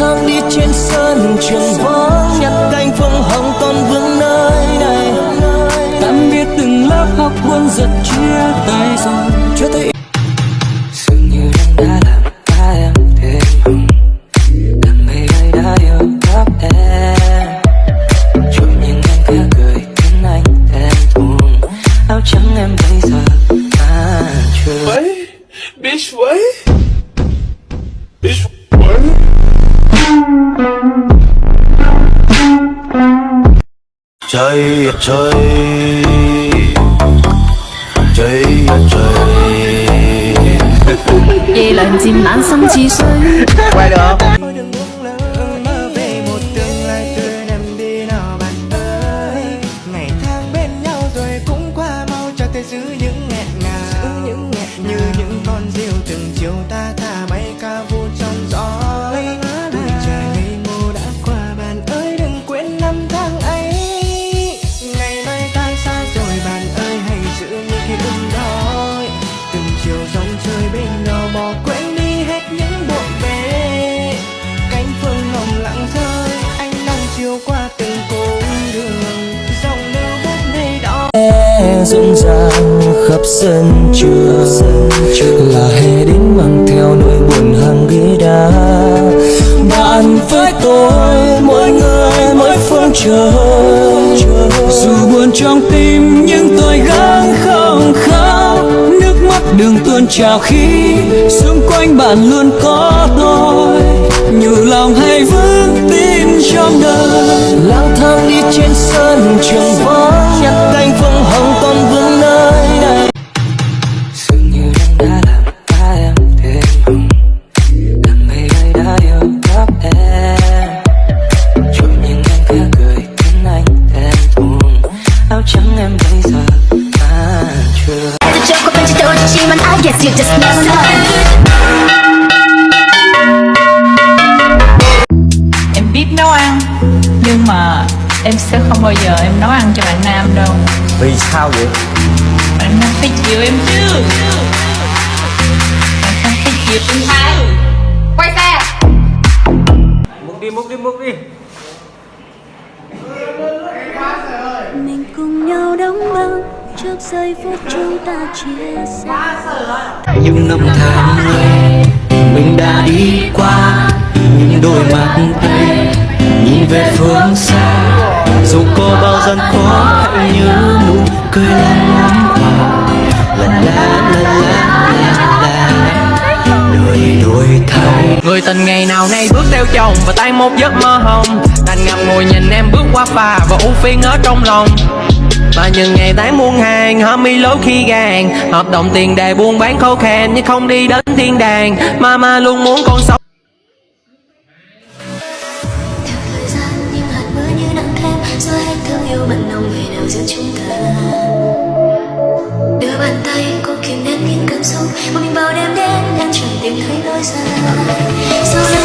tháng đi trên sân, trường vắng nhặt cánh phương hồng còn vương nơi này. Tạm biệt từng lớp học buôn giật chia tay rồi. trời ơi trời trời ơi trời夜凉渐冷心似水。 quay được Thôi Rộn ràng khắp sân trường. Là hè đến mang theo nỗi buồn hàng ghế đá. Bạn với tôi, mỗi người, mỗi phương trời dù buồn trong tim, nhưng tôi gắng không khóc. Nước mắt đường tuôn trào khi xung quanh bạn luôn có tôi. Nhủ lòng hay vững tin trong đời. Lang thang đi trên sân trường vắng nhặt cánh vương you just never know. em biết nấu ăn nhưng mà em sẽ không bao giờ em nấu ăn cho bạn nam đâu. Vì sao vậy? Bạn nam phải chịu em chứ. Bạn nam phải chịu em hai quay xe. Mình trước giây phút chúng ta chia xa. những năm tháng ấy mình đã đi qua những đôi mắt ấy nhìn về phương xa. Dù có bao gian khó hãy nhớ nụ cười lan ngắm qua la la la la la la đời đổi thay. Người tình ngày nào nay bước theo chồng và tay một giấc mơ hồng. Đành ngậm ngùi nhìn em bước qua phà và ưu phiền ở trong lòng và những ngày tháng muôn hàng, họ mi lối khi gàn Hợp đồng tiền đề buôn bán khô khan, nhưng không đi đến thiên đàng. Mama luôn muốn con sống. Đưa bàn tay cô kìm nén những cảm xúc mình bao đêm đến em chẳng tìm thấy lối ra. Sau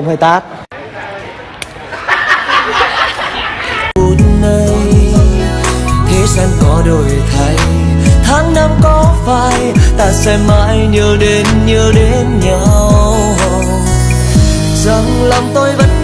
ôm hay tát. Thế gian có đổi thay. Tháng năm có phai, ta sẽ mãi nhớ đến nhớ đến nhau. Rằng lòng tôi vẫn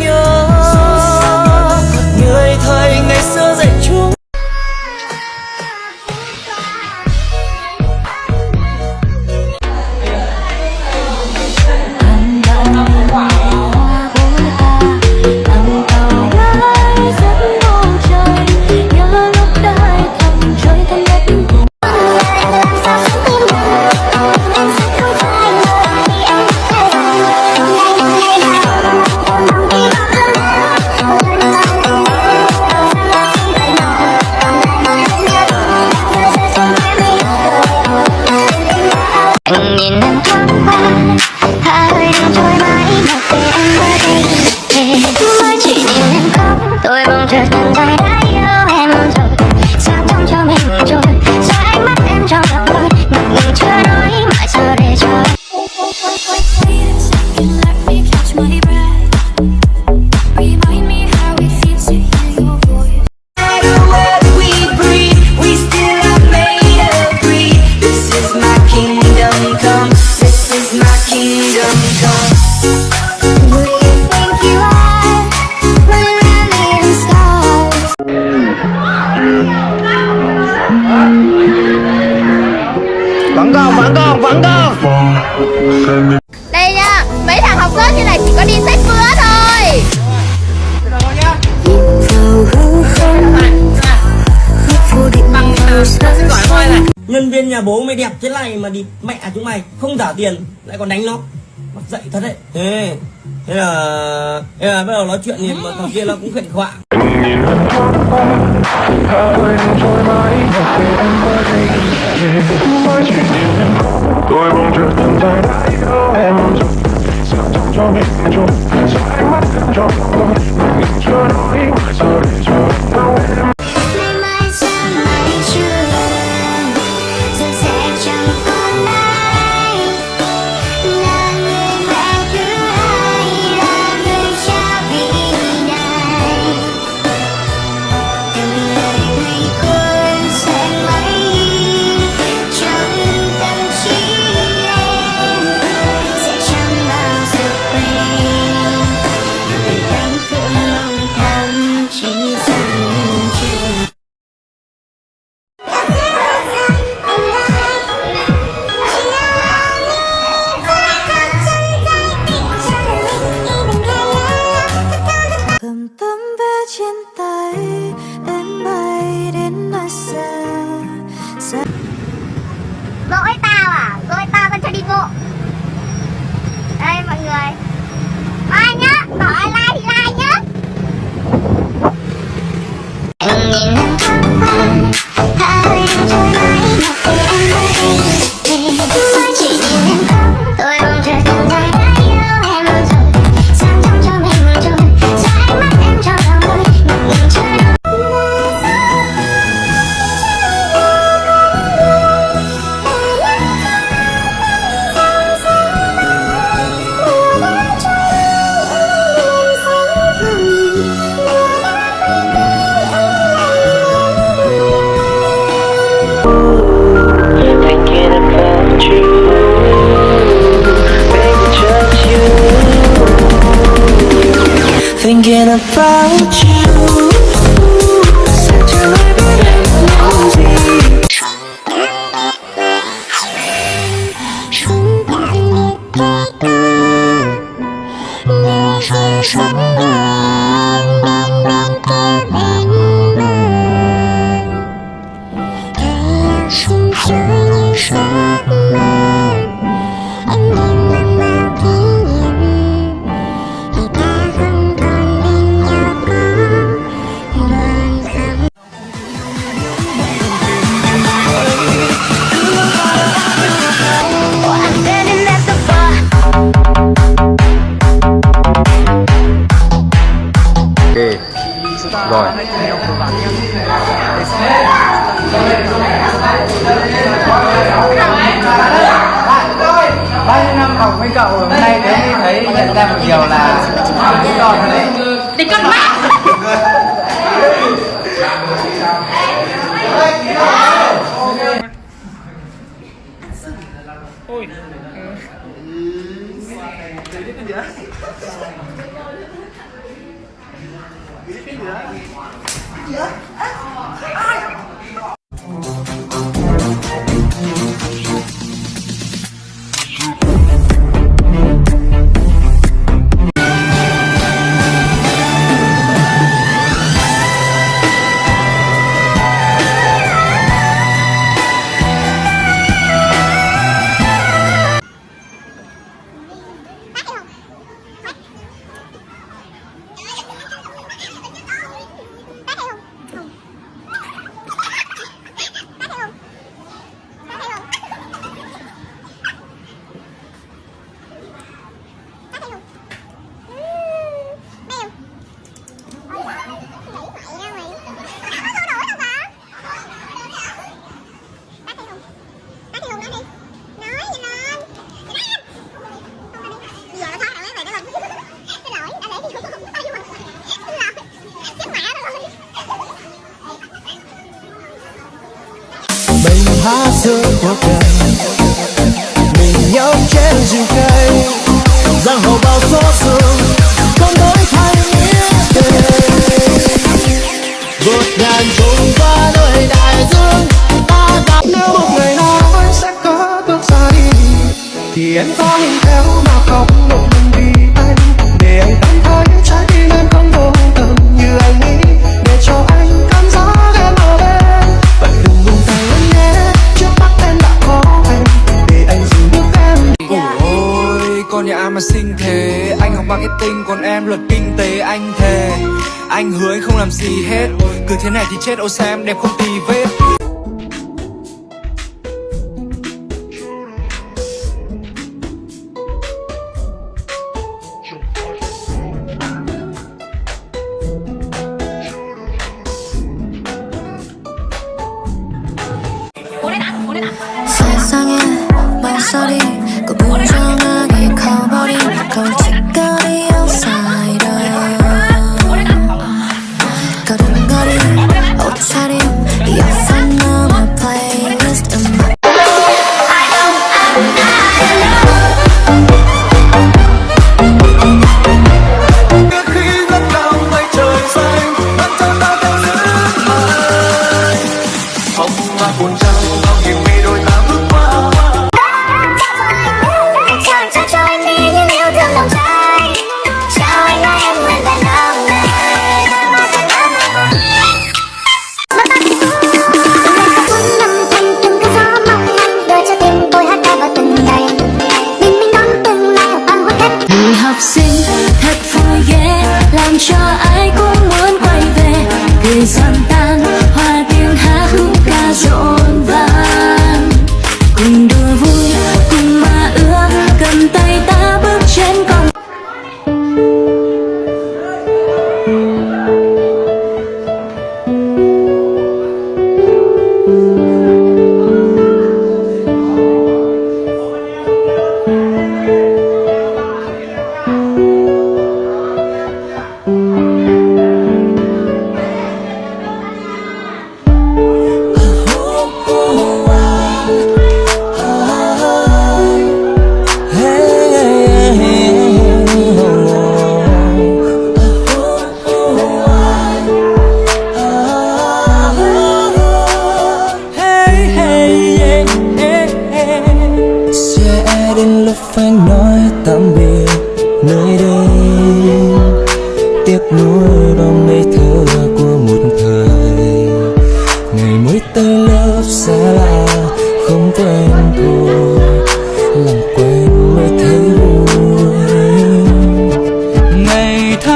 nhà bố mày đẹp thế này mà đi, mẹ chúng mày không trả tiền, lại còn đánh nó. Mặt dậy thật đấy. Thế thế là thế là bắt đầu nói chuyện thì mà thằng kia nó cũng khệnh khọa. Tôi mong chờ tương lai đã yêu em sao trong cho mình chung sao ánh mắt cho tôi mình chưa nói sao để cho đau em thinking about you Such a life em có hình theo mà không một mình vì anh. Để anh cảm thấy trái tim em không vô tâm như anh nghĩ. Để cho anh cảm giác em ở bên. Vậy đừng buông tay em nhé. Trước mắt em đã có anh. Để anh giữ bước em Ôi, con nhà mà xinh thế. Anh học marketing, còn em luật kinh tế. Anh thề, Anh hứa anh không làm gì hết. Cứ thế này thì chết ô xem em đẹp không tì vết.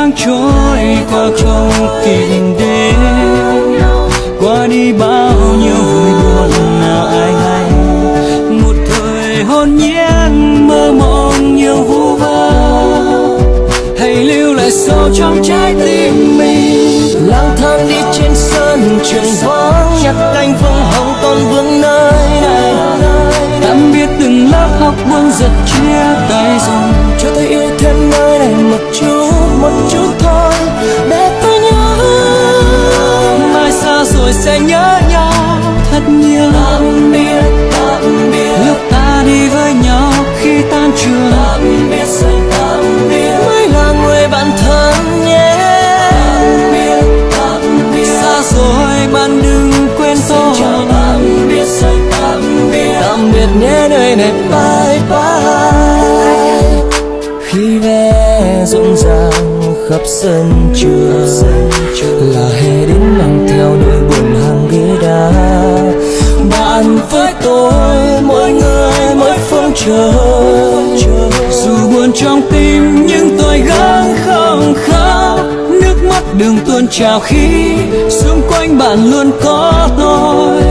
Tháng trôi qua không kịp đến, qua đi bao nhiêu vui buồn nào ai hay. Một thời hồn nhiên mơ mộng nhiều vu vơ. Hãy lưu lại sâu trong trái tim mình. Lang thang đi trên sân trường vắng. Nhặt cánh vương hồng còn vương nơi này. Tạm biệt từng lớp học buông giật chia tay rồi thật nhiều. Tạm biệt tạm biệt. Lúc ta đi với nhau khi tan trường. Tạm biệt rồi tạm biệt. Mới là người bạn thân nhé. Tạm biệt tạm biệt. Xa rồi bạn đừng quên tôi. tạm biệt rồi tạm biệt. Tạm biệt nhé nơi này. Bye bye. Khi vé rộn ràng khắp sân trường. là hè đến mang theo nỗi chờ dù buồn trong tim, nhưng tôi gắng không khóc. Nước mắt đường tuôn trào khi xung quanh bạn luôn có tôi.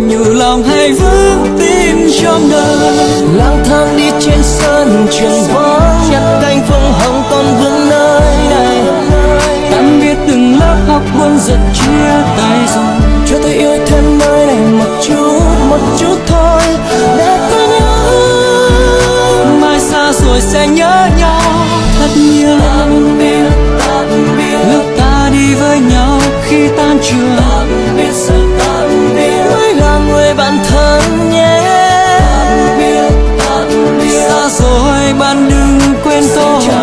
Nhủ lòng hay vững tin trong đời. Lang thang đi trên sân trường vắng nhặt cánh phương hồng con vương sẽ nhớ nhau thật nhiều tạm biệt, tạm biệt. lúc ta đi với nhau khi tan trường